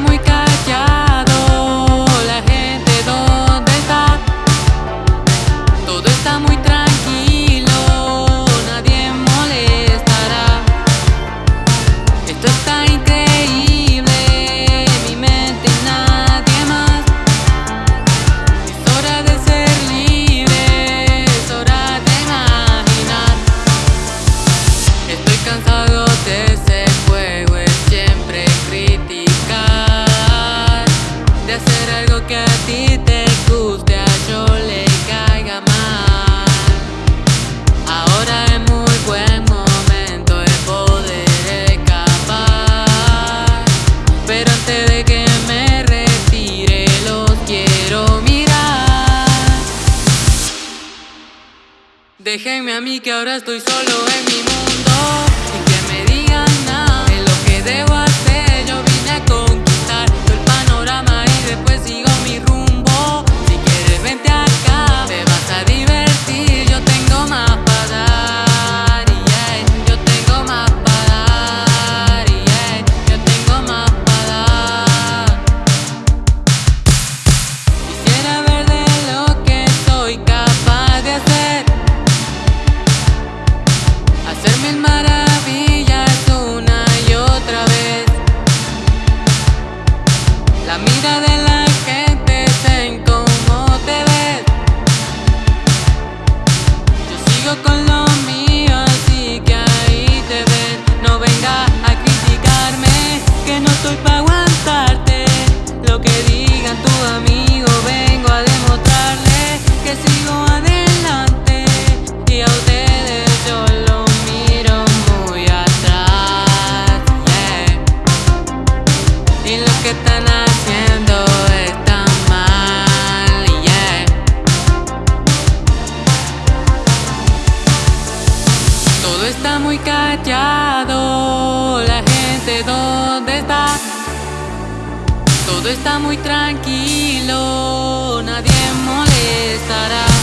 muy Déjenme a mí que ahora estoy solo en mi mundo. Mira de la gente está en cómo te ves. Yo sigo con lo mío, así que ahí te ves. No venga a criticarme, que no estoy pa' aguantarte. Lo que digan tus amigos, vengo a demostrarles que sigo adelante. Y lo que están haciendo está mal. yeah. Todo está muy callado. La gente, ¿dónde está? Todo está muy tranquilo. Nadie molestará.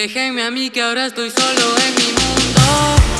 Déjenme a mí que ahora estoy solo en mi mundo.